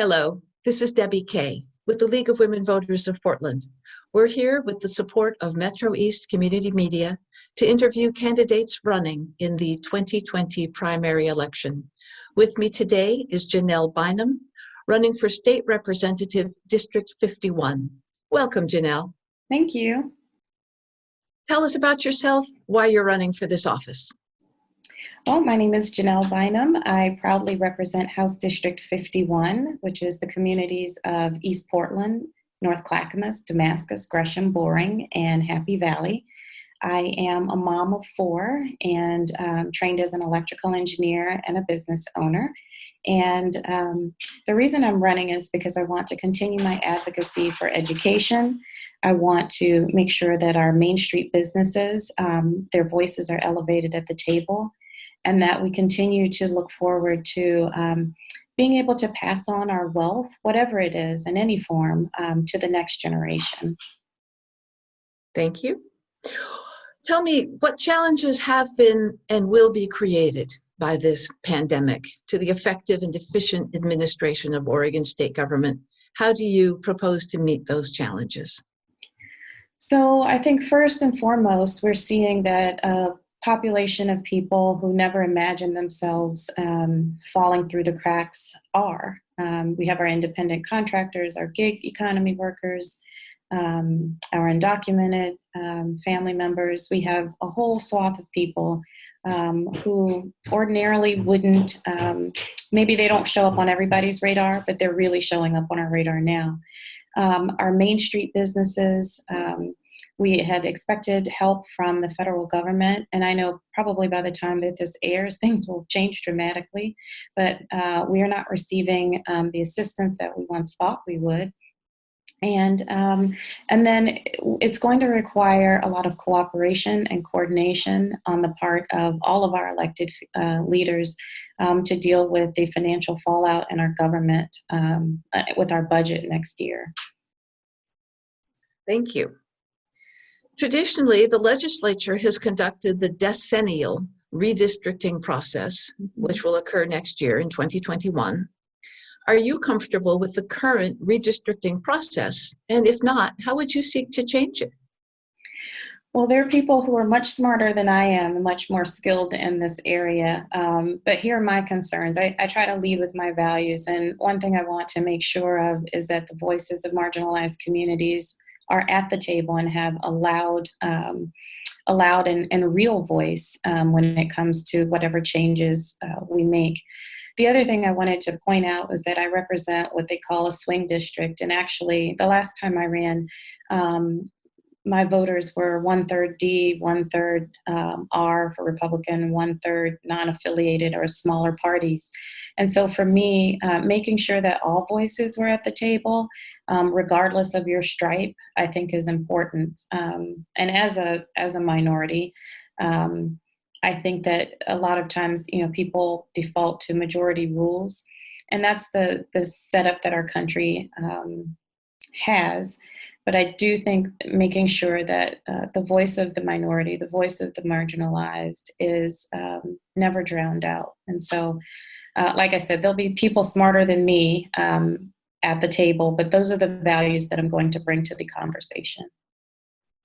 Hello, this is Debbie Kay with the League of Women Voters of Portland. We're here with the support of Metro East Community Media to interview candidates running in the 2020 primary election. With me today is Janelle Bynum, running for State Representative District 51. Welcome, Janelle. Thank you. Tell us about yourself, why you're running for this office. Well, my name is Janelle Bynum. I proudly represent House District 51, which is the communities of East Portland, North Clackamas, Damascus, Gresham, Boring, and Happy Valley. I am a mom of four and um, trained as an electrical engineer and a business owner. And um, the reason I'm running is because I want to continue my advocacy for education. I want to make sure that our Main Street businesses, um, their voices are elevated at the table and that we continue to look forward to um, being able to pass on our wealth, whatever it is, in any form, um, to the next generation. Thank you. Tell me what challenges have been and will be created by this pandemic to the effective and efficient administration of Oregon state government. How do you propose to meet those challenges? So, I think first and foremost, we're seeing that uh, population of people who never imagined themselves um, falling through the cracks are. Um, we have our independent contractors, our gig economy workers, um, our undocumented um, family members. We have a whole swath of people um, who ordinarily wouldn't, um, maybe they don't show up on everybody's radar, but they're really showing up on our radar now. our Main Street businesses, we had expected help from the federal government, and I know probably by the time that this airs, things will change dramatically, but uh, we are not receiving um, the assistance that we once thought we would. And, um, and then it's going to require a lot of cooperation and coordination on the part of all of our elected uh, leaders um, to deal with the financial fallout in our government um, uh, with our budget next year. Thank you. Traditionally, the legislature has conducted the decennial redistricting process, which will occur next year in 2021. Are you comfortable with the current redistricting process? And if not, how would you seek to change it? Well, there are people who are much smarter than I am, much more skilled in this area. Um, but here are my concerns. I, I, try to lead with my values. And one thing I want to make sure of is that the voices of marginalized communities are at the table and have a loud, um, a loud and, and real voice um, when it comes to whatever changes uh, we make. The other thing I wanted to point out was that I represent what they call a swing district. And actually, the last time I ran, um, my voters were one third D, one third um, R for Republican, one third non affiliated or smaller parties. And so for me, uh, making sure that all voices were at the table, um, regardless of your stripe, I think is important. Um, and as a as a minority, um, I think that a lot of times, you know, people default to majority rules, and that's the the setup that our country um, has. But I do think making sure that uh, the voice of the minority, the voice of the marginalized, is um, never drowned out. And so, uh, like I said, there'll be people smarter than me um, at the table, but those are the values that I'm going to bring to the conversation.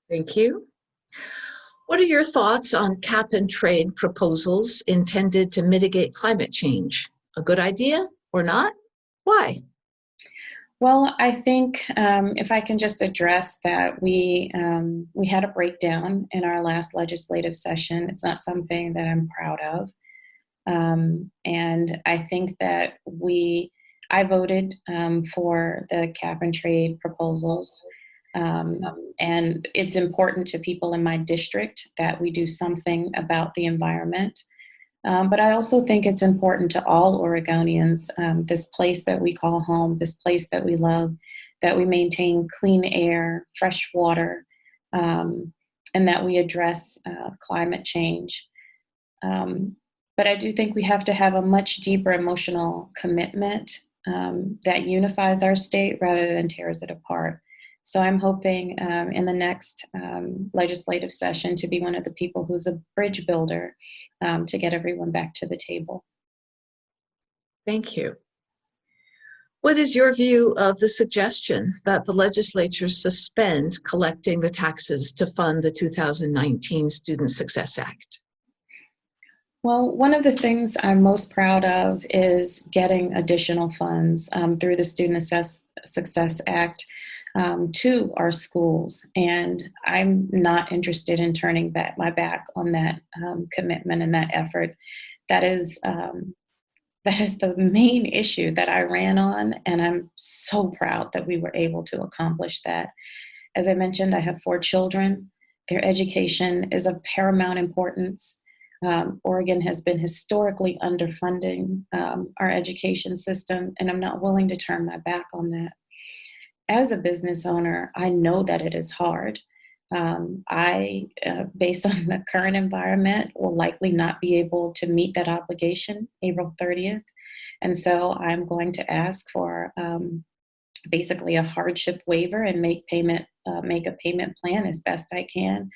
Thank you. What are your thoughts on cap and trade proposals intended to mitigate climate change? A good idea or not? Why? Well, I think um, if I can just address that we um, we had a breakdown in our last legislative session. It's not something that I'm proud of, um, and I think that we I voted um, for the cap and trade proposals. Um, and it's important to people in my district that we do something about the environment. Um, but I also think it's important to all Oregonians, um, this place that we call home, this place that we love, that we maintain clean air, fresh water, um, and that we address uh, climate change. Um, but I do think we have to have a much deeper emotional commitment um, that unifies our state rather than tears it apart. So I'm hoping um, in the next um, legislative session to be one of the people who's a bridge builder um, to get everyone back to the table. Thank you. What is your view of the suggestion that the legislature suspend collecting the taxes to fund the 2019 Student Success Act? Well, one of the things I'm most proud of is getting additional funds um, through the Student Assess- Success Act um, to our schools. And I'm not interested in turning back my back on that um, commitment and that effort. That is um, that is the main issue that I ran on, and I'm so proud that we were able to accomplish that. As I mentioned, I have four children. Their education is of paramount importance. Um, Oregon has been historically underfunding um, our education system, and I'm not willing to turn my back on that. As a business owner, I know that it is hard. Um, I, uh, based on the current environment, will likely not be able to meet that obligation April 30th. And so I'm going to ask for um, basically a hardship waiver and make payment, uh, make a payment plan as best I can.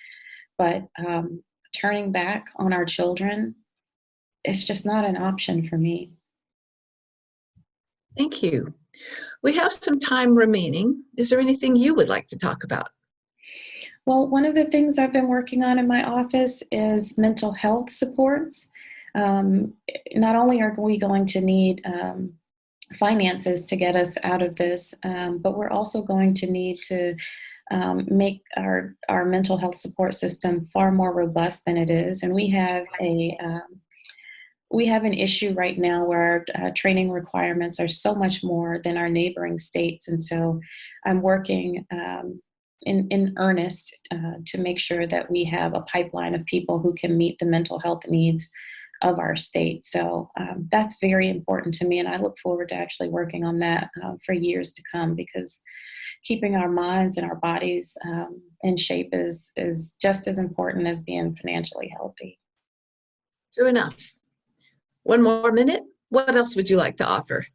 But um, turning back on our children, it's just not an option for me. Thank you. We have some time remaining. Is there anything you would like to talk about? Well, one of the things I've been working on in my office is mental health supports. Um, not only are we going to need um, finances to get us out of this, um, but we're also going to need to um, make our, our mental health support system far more robust than it is. And we have a um, we have an issue right now where uh, training requirements are so much more than our neighboring states. And so I'm working um, in, in earnest uh, to make sure that we have a pipeline of people who can meet the mental health needs of our state. So um, that's very important to me, and I look forward to actually working on that uh, for years to come because keeping our minds and our bodies um, in shape is is just as important as being financially healthy. True enough. One more minute. What else would you like to offer?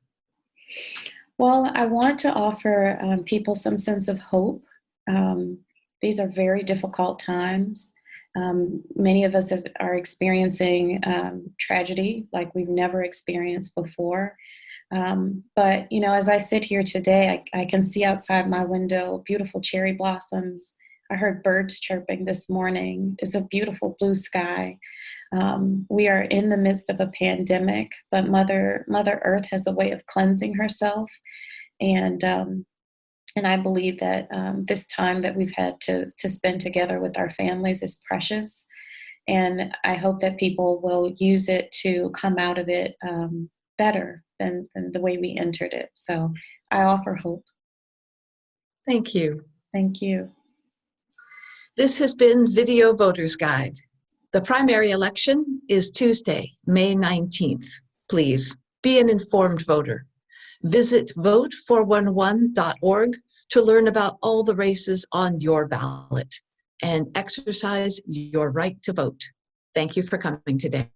Well, I want to offer um, people some sense of hope. Um, these are very difficult times. Um, many of us have, are experiencing um, tragedy like we've never experienced before. Um, but, you know, as I sit here today, I, I, can see outside my window beautiful cherry blossoms. I heard birds chirping this morning. It's a beautiful blue sky. Um, we are in the midst of a pandemic, but Mother Mother Earth has a way of cleansing herself, and um, and I believe that um, this time that we've had to to spend together with our families is precious, and I hope that people will use it to come out of it um, better than, than the way we entered it. So I offer hope. Thank you. Thank you. This has been Video Voters Guide. The primary election is Tuesday, May 19th. Please be an informed voter. Visit vote411.org to learn about all the races on your ballot and exercise your right to vote. Thank you for coming today.